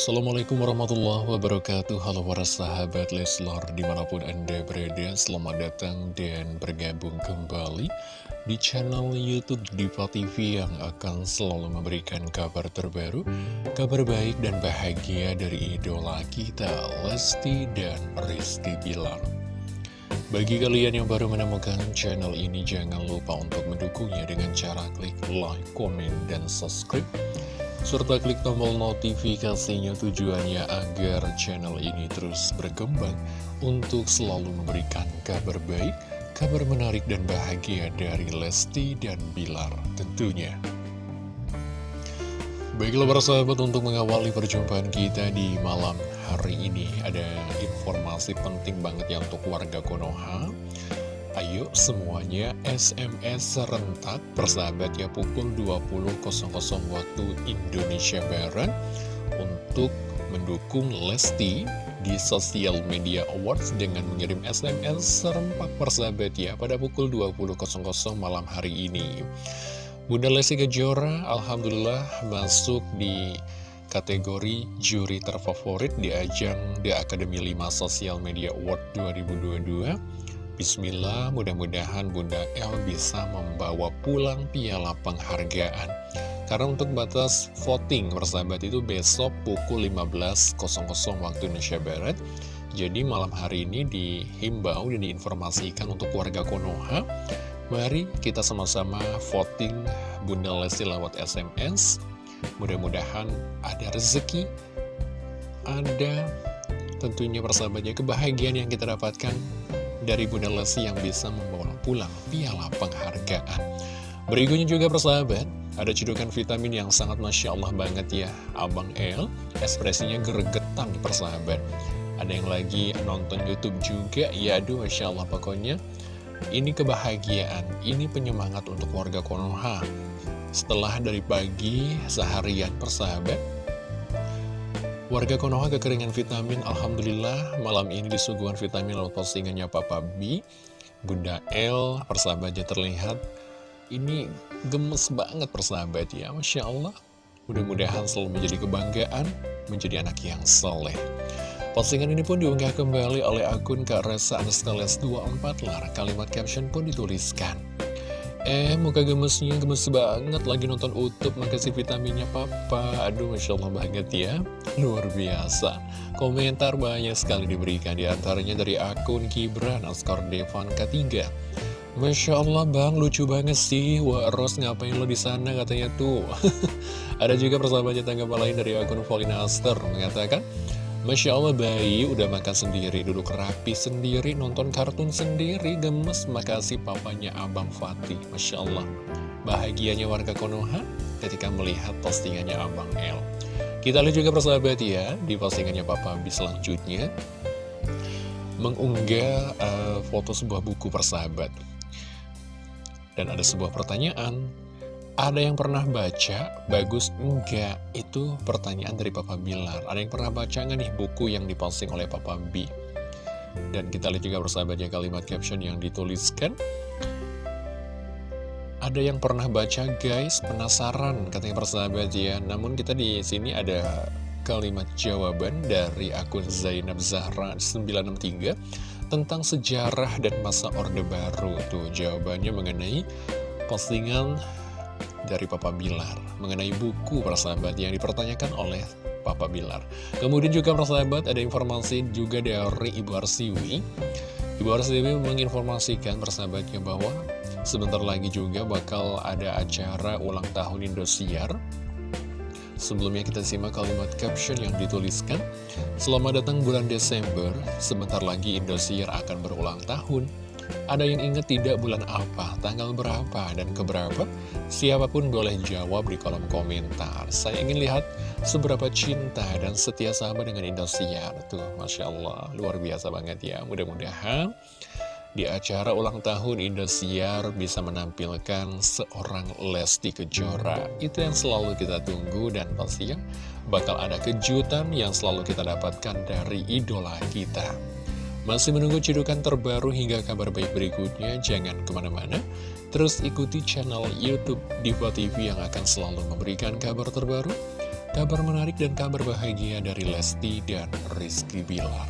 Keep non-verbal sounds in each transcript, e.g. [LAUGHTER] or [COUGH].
Assalamualaikum warahmatullahi wabarakatuh. Halo para sahabat Leslar Di mana pun anda berada Selamat datang dan bergabung kembali Di channel Youtube Diva TV Yang akan selalu memberikan kabar terbaru Kabar baik dan bahagia Dari idola kita Lesti dan Rizky Bilar. Bagi kalian yang baru menemukan channel ini, jangan lupa untuk mendukungnya dengan cara klik like, komen, dan subscribe serta klik tombol notifikasinya tujuannya agar channel ini terus berkembang untuk selalu memberikan kabar baik, kabar menarik dan bahagia dari Lesti dan Bilar tentunya. Baiklah para sahabat untuk mengawali perjumpaan kita di malam hari ini ada informasi penting banget ya untuk warga Konoha Ayo semuanya SMS serentak persahabat ya pukul 20.00 waktu Indonesia Barat untuk mendukung Lesti di Social Media Awards dengan mengirim SMS serempak persahabat ya pada pukul 20.00 malam hari ini. Bunda Lesti Kejora Alhamdulillah masuk di kategori juri terfavorit di ajang The Academy 5 Social Media Award 2022 Bismillah, mudah-mudahan Bunda El bisa membawa pulang piala penghargaan. Karena untuk batas voting persahabat itu besok pukul 15.00 waktu Indonesia Barat. Jadi malam hari ini dihimbau dan diinformasikan untuk warga Konoha. Mari kita sama-sama voting Bunda Lesti lewat SMS. Mudah-mudahan ada rezeki, ada tentunya persahabatnya kebahagiaan yang kita dapatkan dari Bunda Lesti yang bisa membawa pulang piala penghargaan. Berikutnya juga persahabat, ada cedukan vitamin yang sangat Masya Allah banget ya. Abang El, ekspresinya gregetan persahabat. Ada yang lagi nonton Youtube juga, ya aduh Masya Allah pokoknya. Ini kebahagiaan, ini penyemangat untuk warga Konoha. Setelah dari pagi, seharian persahabat, Warga Konoha kekeringan vitamin, Alhamdulillah malam ini disuguhan vitamin lewat postingannya Papa B. Bunda L, persahabatnya terlihat, ini gemes banget persahabat ya, Masya Allah. Mudah-mudahan selalu menjadi kebanggaan, menjadi anak yang soleh. Postingan ini pun diunggah kembali oleh akun Kak Resa Anastales 24 lar. Kalimat caption pun dituliskan. Eh, muka gemesnya gemes banget lagi nonton utup Makasih vitaminnya papa. Aduh, Masya Allah banget ya. Luar biasa. Komentar banyak sekali diberikan Di antaranya dari akun Kibran Askar Devan ketiga. Masya Allah bang, lucu banget sih. Wah, Ros ngapain lo di sana? Katanya tuh. [LAUGHS] Ada juga persahabatnya tanggapan lain dari akun Volina Aster Mengatakan Masya Allah bayi udah makan sendiri, duduk rapi sendiri, nonton kartun sendiri, gemes. Makasih papanya Abang Fatih. Masya Allah. Bahagianya warga Konoha ketika melihat postingannya Abang El. Kita lihat juga persahabat ya, di postingannya Papa B selanjutnya. Mengunggah uh, foto sebuah buku persahabat. Dan ada sebuah pertanyaan, ada yang pernah baca, bagus enggak? Itu pertanyaan dari Papa Bilar. Ada yang pernah baca nggak nih buku yang diposting oleh Papa B? Dan kita lihat juga bersahabatnya kalimat caption yang dituliskan. Ada yang pernah baca guys, penasaran katanya persahabat ya. Namun kita di sini ada kalimat jawaban dari akun Zainab Zahra 963 tentang sejarah dan masa Orde Baru. Tuh jawabannya mengenai postingan dari Papa Bilar mengenai buku persahabat yang dipertanyakan oleh Papa Bilar. Kemudian juga persahabat ada informasi juga dari Ibu Arsiwi. Ibu Arsiwi menginformasikan persahabatnya bahwa sebentar lagi juga bakal ada acara ulang tahun Indosiar. Sebelumnya kita simak kalimat caption yang dituliskan Selamat datang bulan Desember, sebentar lagi Indosiar akan berulang tahun ada yang ingat tidak bulan apa, tanggal berapa, dan keberapa? Siapa pun boleh jawab di kolom komentar. Saya ingin lihat seberapa cinta dan setia sahabat dengan Indosiar. Tuh, Masya Allah, luar biasa banget ya. Mudah-mudahan di acara ulang tahun Indosiar bisa menampilkan seorang Lesti Kejora. Itu yang selalu kita tunggu dan pastinya bakal ada kejutan yang selalu kita dapatkan dari idola kita. Masih menunggu cidukan terbaru hingga kabar baik berikutnya? Jangan ke mana-mana. Terus ikuti channel Youtube Diva TV yang akan selalu memberikan kabar terbaru, kabar menarik dan kabar bahagia dari Lesti dan Rizky Bilar.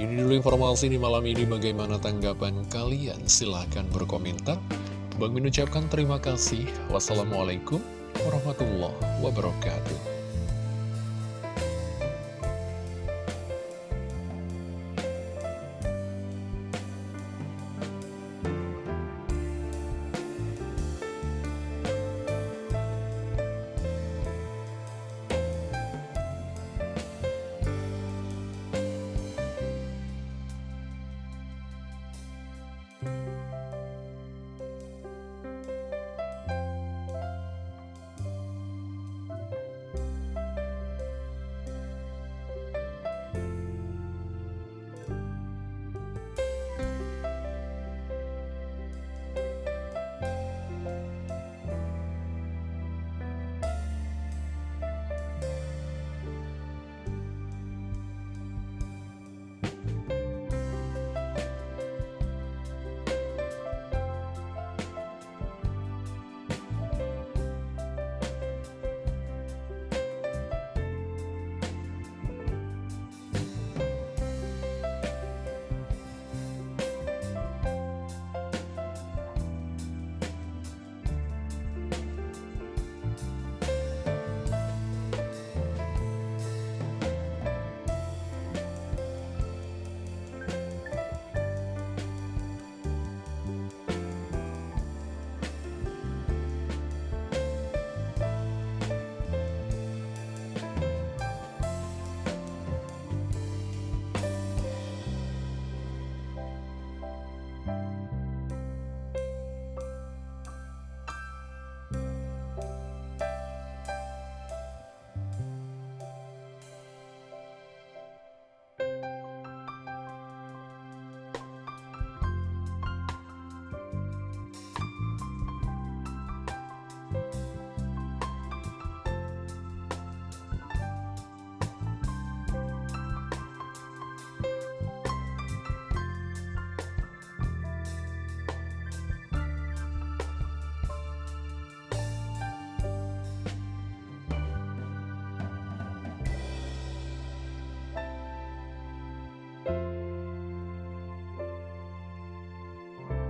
Ini dulu informasi di malam ini bagaimana tanggapan kalian? Silahkan berkomentar. Bang mengucapkan terima kasih. Wassalamualaikum warahmatullahi wabarakatuh.